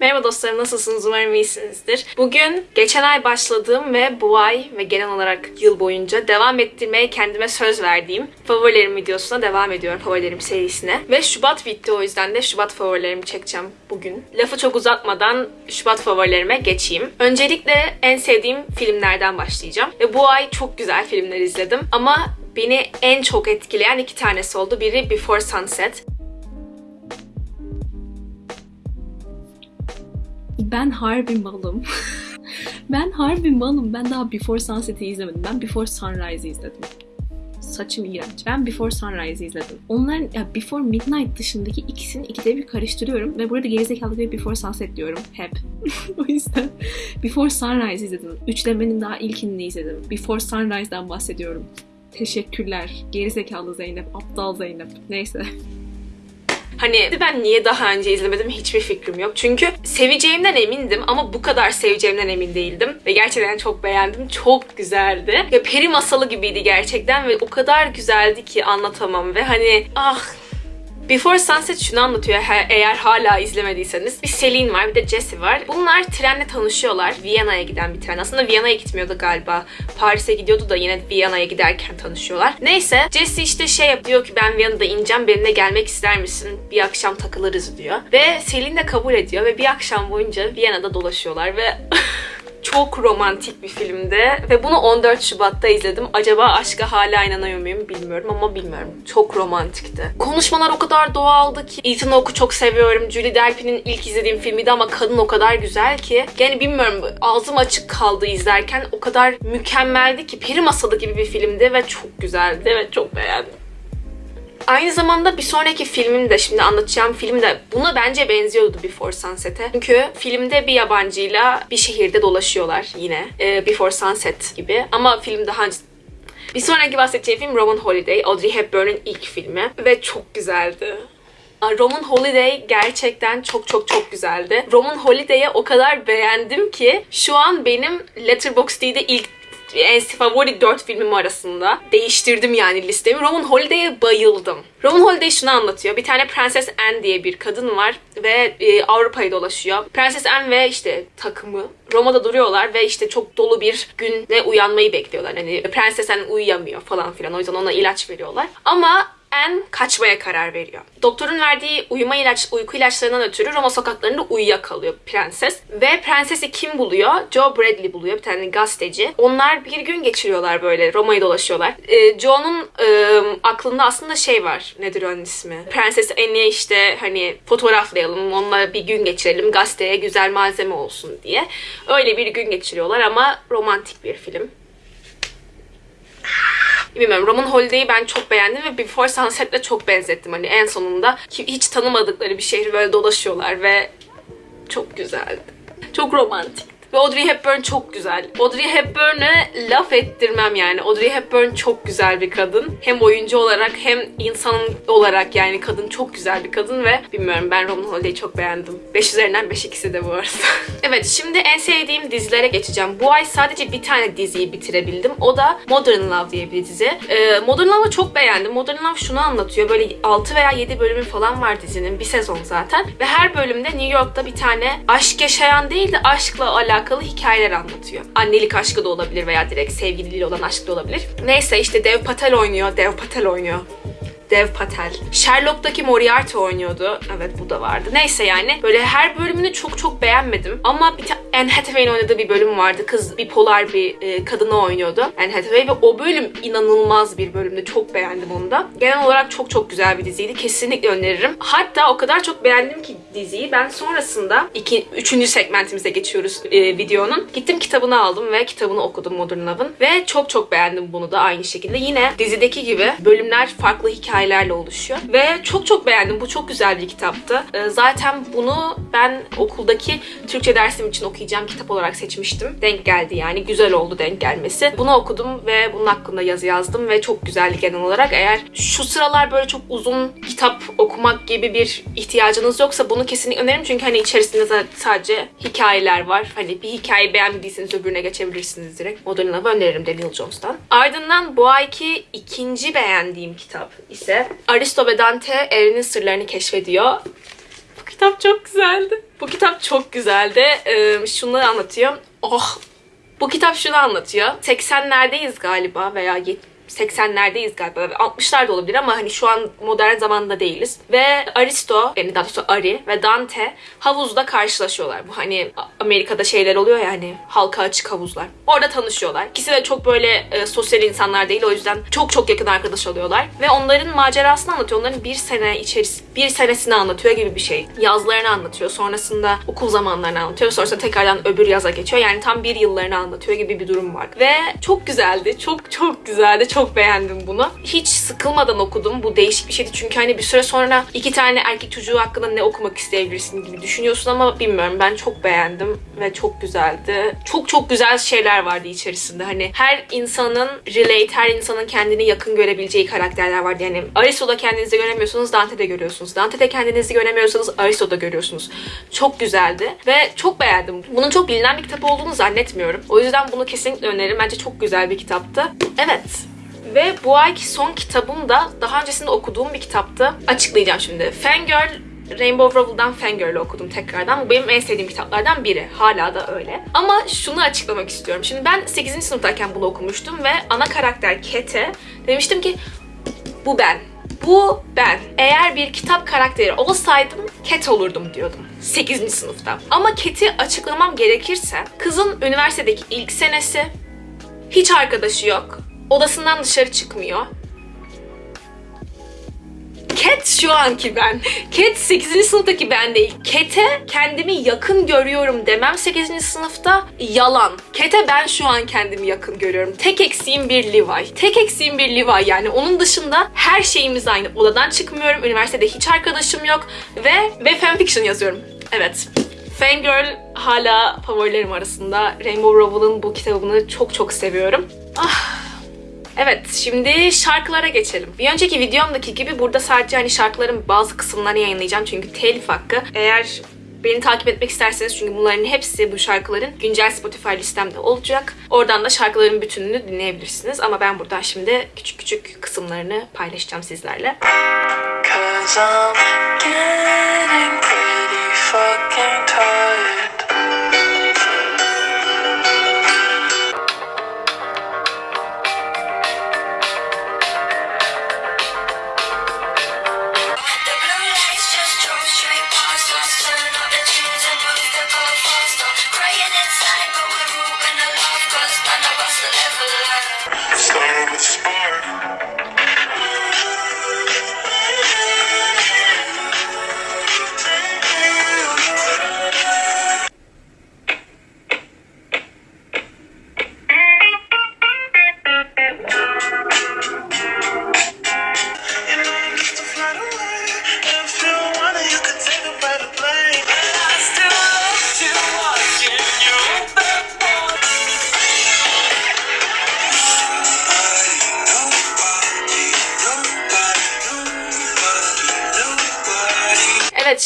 Merhaba dostlarım nasılsınız? Umarım iyisinizdir. Bugün geçen ay başladığım ve bu ay ve genel olarak yıl boyunca devam ettirmeye kendime söz verdiğim favorilerim videosuna devam ediyorum. Favorilerim serisine. Ve Şubat bitti o yüzden de Şubat favorilerimi çekeceğim bugün. Lafı çok uzatmadan Şubat favorilerime geçeyim. Öncelikle en sevdiğim filmlerden başlayacağım. Ve bu ay çok güzel filmler izledim. Ama beni en çok etkileyen iki tanesi oldu. Biri Before Sunset. Ben harbi malım. ben harbi malım. Ben daha Before Sunset'i izlemedim. Ben Before Sunrise'i izledim. Saçım iğrenç. Ben Before Sunrise'i izledim. Onların ya Before Midnight dışındaki ikisini ikide bir karıştırıyorum ve burada gerizekalı bir Before Sunset diyorum hep. o yüzden Before Sunrise izledim. Üçlemenin daha ilkini izledim. Before Sunrise'dan bahsediyorum. Teşekkürler. Gerizekalı Zeynep, aptal Zeynep. Neyse. Hani ben niye daha önce izlemedim hiçbir fikrim yok. Çünkü seveceğimden emindim ama bu kadar seveceğimden emin değildim. Ve gerçekten çok beğendim. Çok güzeldi. Ya peri masalı gibiydi gerçekten ve o kadar güzeldi ki anlatamam. Ve hani ah Before Sunset şunu anlatıyor eğer hala izlemediyseniz. Bir Celine var bir de Jessie var. Bunlar trenle tanışıyorlar. Viyana'ya giden bir tren. Aslında Viyana'ya gitmiyordu galiba. Paris'e gidiyordu da yine Viyana'ya giderken tanışıyorlar. Neyse Jessie işte şey yapıyor ki ben Viyana'da ineceğim benimle gelmek ister misin? Bir akşam takılırız diyor. Ve Celine de kabul ediyor ve bir akşam boyunca Viyana'da dolaşıyorlar ve çok romantik bir filmdi ve bunu 14 Şubat'ta izledim. Acaba aşka hala inanıyor muyum bilmiyorum ama bilmiyorum. Çok romantikti. Konuşmalar o kadar doğaldı ki. Ethan Hawke'u çok seviyorum. Julie Delpy'nin ilk izlediğim filmiydi ama kadın o kadar güzel ki. Yani bilmiyorum ağzım açık kaldı izlerken. O kadar mükemmeldi ki. Peri masalı gibi bir filmdi ve çok güzeldi ve çok beğendim. Aynı zamanda bir sonraki filmim de şimdi anlatacağım film de buna bence benziyordu Before Sunset'e. Çünkü filmde bir yabancıyla bir şehirde dolaşıyorlar yine. Ee, Before Sunset gibi. Ama film daha önce bir sonraki bahsedeceğim film Roman Holiday. Audrey Hepburn'un ilk filmi. Ve çok güzeldi. Roman Holiday gerçekten çok çok çok güzeldi. Roman Holiday'i o kadar beğendim ki şu an benim Letterboxd'de ilk en favori 4 filmim arasında. Değiştirdim yani listemi. Roman Holiday'e bayıldım. Roman Holiday şunu anlatıyor. Bir tane Prenses Anne diye bir kadın var ve e, Avrupa'yı dolaşıyor. Prenses Anne ve işte takımı Roma'da duruyorlar ve işte çok dolu bir güne uyanmayı bekliyorlar. Hani Prenses Anne uyuyamıyor falan filan. O yüzden ona ilaç veriyorlar. Ama Anne kaçmaya karar veriyor. Doktorun verdiği uyuma ilaç, uyku ilaçlarından ötürü Roma sokaklarında uyuyakalıyor prenses. Ve prensesi kim buluyor? Joe Bradley buluyor bir tane gazeteci. Onlar bir gün geçiriyorlar böyle Roma'yı dolaşıyorlar. Ee, Joe'nun e, aklında aslında şey var. Nedir onun ismi? Prenses Anne'ye işte hani fotoğraflayalım, onunla bir gün geçirelim, gazeteye güzel malzeme olsun diye. Öyle bir gün geçiriyorlar ama romantik bir film. Bilmiyorum Roman Holiday'i ben çok beğendim ve Before Sunset'le çok benzettim. Hani en sonunda hiç tanımadıkları bir şehri böyle dolaşıyorlar ve çok güzeldi. Çok romantik. Ve Audrey Hepburn çok güzel. Audrey Hepburn'e laf ettirmem yani. Audrey Hepburn çok güzel bir kadın. Hem oyuncu olarak hem insan olarak yani kadın çok güzel bir kadın ve bilmiyorum ben Roman Holiday'i çok beğendim. 5 üzerinden 5 ikisi de bu arada. evet şimdi en sevdiğim dizilere geçeceğim. Bu ay sadece bir tane diziyi bitirebildim. O da Modern Love diye bir dizi. Ee, Modern Love'ı çok beğendim. Modern Love şunu anlatıyor. Böyle 6 veya 7 bölümü falan var dizinin. Bir sezon zaten. Ve her bölümde New York'ta bir tane aşk yaşayan değil de aşkla alakalı hikayeler anlatıyor. Annelik aşkı da olabilir veya direkt sevgiliyle olan aşk da olabilir. Neyse işte Dev Patel oynuyor. Dev Patel oynuyor. Dev Patel. Sherlock'taki Moriarty oynuyordu. Evet bu da vardı. Neyse yani böyle her bölümünü çok çok beğenmedim. Ama bir tane Anne Hathaway'in oynadığı bir bölüm vardı. Kız bipolar bir e, kadını oynuyordu. Anne Hathaway ve o bölüm inanılmaz bir bölümdü. Çok beğendim onu da. Genel olarak çok çok güzel bir diziydi. Kesinlikle öneririm. Hatta o kadar çok beğendim ki diziyi ben sonrasında iki, üçüncü segmentimize geçiyoruz e, videonun. Gittim kitabını aldım ve kitabını okudum Modern Love'ın. Ve çok çok beğendim bunu da aynı şekilde. Yine dizideki gibi bölümler farklı hikayelerle oluşuyor. Ve çok çok beğendim. Bu çok güzel bir kitaptı. E, zaten bunu ben okuldaki Türkçe dersim için okuyacağım kitap olarak seçmiştim. Denk geldi yani. Güzel oldu denk gelmesi. Bunu okudum ve bunun hakkında yazı yazdım ve çok güzeldi genel olarak. Eğer şu sıralar böyle çok uzun kitap okumak gibi bir ihtiyacınız yoksa bunu kesinlikle öneririm. Çünkü hani içerisinde sadece hikayeler var. Hani bir hikaye beğenmediyseniz öbürüne geçebilirsiniz direkt. Modern Love'ı öneririm Daniel Jones'tan. Ardından bu ayki ikinci beğendiğim kitap ise Aristo ve Dante evrenin sırlarını keşfediyor. Bu kitap çok güzeldi. Bu kitap çok güzeldi. Ee, şunları anlatıyor. Oh! Bu kitap şunu anlatıyor. 80'lerdeyiz galiba veya 80'lerdeyiz galiba. 60'lar da olabilir ama hani şu an modern zamanda değiliz. Ve Aristo, yani daha doğrusu Ari ve Dante havuzda karşılaşıyorlar. Bu hani Amerika'da şeyler oluyor ya hani halka açık havuzlar. Orada tanışıyorlar. İkisi de çok böyle e, sosyal insanlar değil. O yüzden çok çok yakın arkadaş oluyorlar. Ve onların macerasını anlatıyor. Onların bir sene içerisinde bir senesini anlatıyor gibi bir şey. Yazlarını anlatıyor. Sonrasında okul zamanlarını anlatıyor. Sonrasında tekrardan öbür yaza geçiyor. Yani tam bir yıllarını anlatıyor gibi bir durum var. Ve çok güzeldi. Çok çok güzeldi. Çok beğendim bunu. Hiç sıkılmadan okudum. Bu değişik bir şeydi. Çünkü hani bir süre sonra iki tane erkek çocuğu hakkında ne okumak isteyebilirsin gibi düşünüyorsun ama bilmiyorum. Ben çok beğendim ve çok güzeldi. Çok çok güzel şeyler vardı içerisinde. Hani her insanın relate, her insanın kendini yakın görebileceği karakterler vardı. Yani Aristo'da kendinizi göremiyorsunuz, Dante'de görüyorsunuz. Dante'de kendinizi göremiyorsanız Aristo'da görüyorsunuz. Çok güzeldi ve çok beğendim. Bunun çok bilinen bir kitap olduğunu zannetmiyorum. O yüzden bunu kesinlikle öneririm. Bence çok güzel bir kitaptı. Evet. Ve bu ayki son kitabım da daha öncesinde okuduğum bir kitaptı. Açıklayacağım şimdi. Fangirl Rainbow Rowell'dan Fangirl'ü okudum tekrardan. Bu benim en sevdiğim kitaplardan biri. Hala da öyle. Ama şunu açıklamak istiyorum. Şimdi ben 8. sınıftayken bunu okumuştum ve ana karakter Kate demiştim ki bu ben. Bu ben. Eğer bir kitap karakteri olsaydım Cat olurdum diyordum. 8. sınıfta. Ama Cat'i açıklamam gerekirse kızın üniversitedeki ilk senesi hiç arkadaşı yok. Odasından dışarı çıkmıyor. Cat şu anki ben. Cat 8. sınıftaki ben değil. Cat'e kendimi yakın görüyorum demem 8. sınıfta yalan. Cat'e ben şu an kendimi yakın görüyorum. Tek eksiğim bir Levi. Tek eksiğim bir Levi yani. Onun dışında her şeyimiz aynı. Odadan çıkmıyorum. Üniversitede hiç arkadaşım yok. Ve, ve fanfiction yazıyorum. Evet. Fangirl hala favorilerim arasında. Rainbow Rowell'ın bu kitabını çok çok seviyorum. Ah, Evet, şimdi şarkılara geçelim. Bir önceki videomdaki gibi burada sadece hani şarkıların bazı kısımlarını yayınlayacağım çünkü telif hakkı. Eğer beni takip etmek isterseniz çünkü bunların hepsi bu şarkıların güncel Spotify listemde olacak. Oradan da şarkıların bütününü dinleyebilirsiniz. Ama ben buradan şimdi küçük küçük kısımlarını paylaşacağım sizlerle. Cause I'm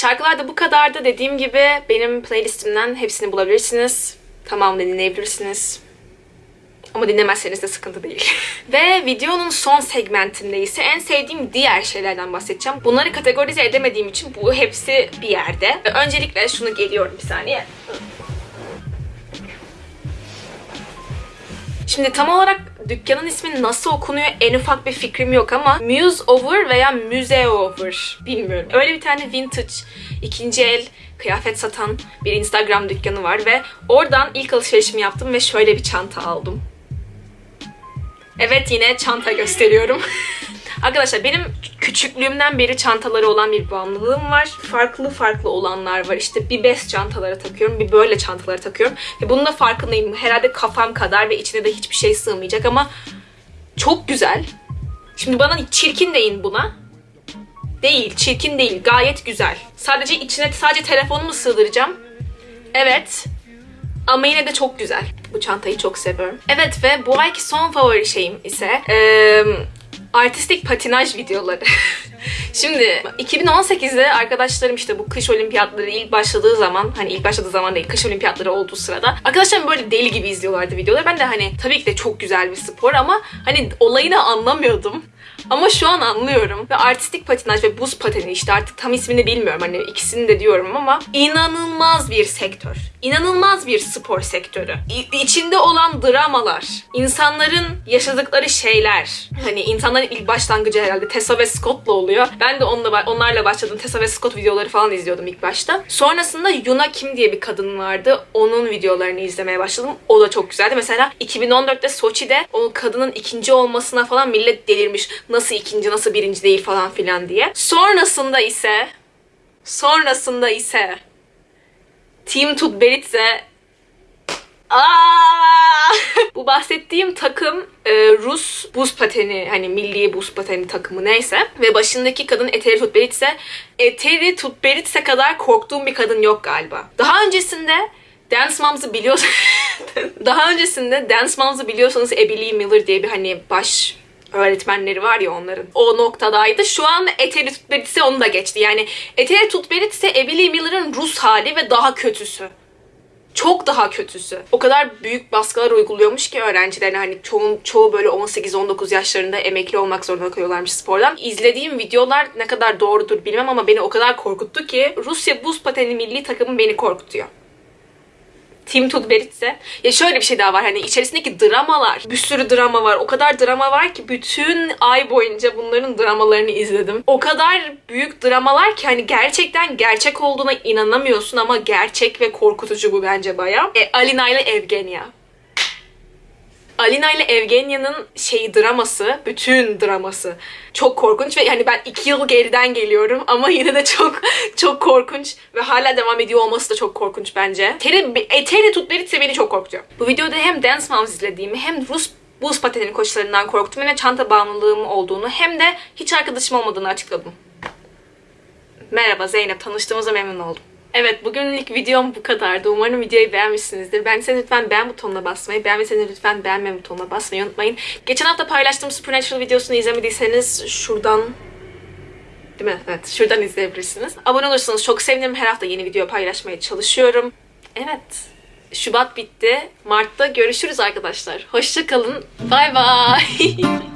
şarkılar da bu kadardı. Dediğim gibi benim playlistimden hepsini bulabilirsiniz. Tamamını dinleyebilirsiniz. Ama dinlemezseniz de sıkıntı değil. Ve videonun son segmentinde ise en sevdiğim diğer şeylerden bahsedeceğim. Bunları kategorize edemediğim için bu hepsi bir yerde. Öncelikle şunu geliyorum bir saniye. Şimdi tam olarak dükkanın ismi nasıl okunuyor en ufak bir fikrim yok ama Muse Over veya Müze Over bilmiyorum. Öyle bir tane vintage ikinci el kıyafet satan bir Instagram dükkanı var ve oradan ilk alışverişimi yaptım ve şöyle bir çanta aldım. Evet yine çanta gösteriyorum. Arkadaşlar benim küçüklüğümden beri çantaları olan bir bağımlılığım var. Farklı farklı olanlar var. İşte bir bez çantaları takıyorum, bir böyle çantaları takıyorum. Ve bunun da farkındayım. Herhalde kafam kadar ve içine de hiçbir şey sığmayacak ama çok güzel. Şimdi bana çirkin deyin buna. Değil, çirkin değil. Gayet güzel. Sadece içine sadece telefonumu sığdıracağım. Evet. Ama yine de çok güzel. Bu çantayı çok seviyorum. Evet ve bu ayki son favori şeyim ise eee, artistik patinaj videoları. Şimdi 2018'de arkadaşlarım işte bu kış olimpiyatları ilk başladığı zaman hani ilk başladığı zaman değil kış olimpiyatları olduğu sırada arkadaşlarım böyle deli gibi izliyorlardı videoları. Ben de hani tabii ki de çok güzel bir spor ama hani olayını anlamıyordum. Ama şu an anlıyorum. Ve artistik patinaj ve buz pateni işte artık tam ismini bilmiyorum. Hani ikisini de diyorum ama inanılmaz bir sektör. İnanılmaz bir spor sektörü. İ- içinde olan dramalar, insanların yaşadıkları şeyler. Hani insanların ilk başlangıcı herhalde Tessa ve Scott'la oluyor. Ben de onunla, onlarla başladım. Tessa ve Scott videoları falan izliyordum ilk başta. Sonrasında Yuna Kim diye bir kadın vardı. Onun videolarını izlemeye başladım. O da çok güzeldi. Mesela 2014'te Soçi'de o kadının ikinci olmasına falan millet delirmiş. Nasıl ikinci, nasıl birinci değil falan filan diye. Sonrasında ise sonrasında ise Team Tutberidze Bu bahsettiğim takım e, Rus buz pateni hani milli buz pateni takımı neyse ve başındaki kadın Eteri Tutberidze Eteri Tutberidze kadar korktuğum bir kadın yok galiba. Daha öncesinde Dance Moms'ı biliyorsanız daha öncesinde Dance Moms'ı biliyorsanız Lee Miller diye bir hani baş öğretmenleri var ya onların. O noktadaydı. Şu an Eteri Tutberidze onu da geçti. Yani Eteri Tutberidze Abby Lee Miller'ın Rus hali ve daha kötüsü. Çok daha kötüsü. O kadar büyük baskılar uyguluyormuş ki öğrencilerine hani çoğun, çoğu böyle 18-19 yaşlarında emekli olmak zorunda kalıyorlarmış spordan. İzlediğim videolar ne kadar doğrudur bilmem ama beni o kadar korkuttu ki Rusya buz pateni milli takımı beni korkutuyor. Tim Tudberidze. Ya şöyle bir şey daha var hani içerisindeki dramalar. Bir sürü drama var. O kadar drama var ki bütün ay boyunca bunların dramalarını izledim. O kadar büyük dramalar ki hani gerçekten gerçek olduğuna inanamıyorsun ama gerçek ve korkutucu bu bence baya. E, Alina ile Evgenya. Alina ile Evgenya'nın şeyi draması, bütün draması çok korkunç ve yani ben iki yıl geriden geliyorum ama yine de çok çok korkunç ve hala devam ediyor olması da çok korkunç bence. Teri, e, Teri Tutberidze beni çok korkutuyor. Bu videoda hem Dance Moms izlediğimi hem Rus buz pateni koçlarından korktum ve çanta bağımlılığım olduğunu hem de hiç arkadaşım olmadığını açıkladım. Merhaba Zeynep, tanıştığımıza memnun oldum. Evet, bugünlük videom bu kadardı. Umarım videoyu beğenmişsinizdir. Beğendiyseniz lütfen beğen butonuna basmayı, beğenmediyseniz lütfen beğenme butonuna basmayı unutmayın. Geçen hafta paylaştığım Supernatural videosunu izlemediyseniz şuradan Değil mi? Evet, şuradan izleyebilirsiniz. Abone olursanız çok sevinirim. Her hafta yeni video paylaşmaya çalışıyorum. Evet, Şubat bitti. Mart'ta görüşürüz arkadaşlar. Hoşçakalın. Bay bay.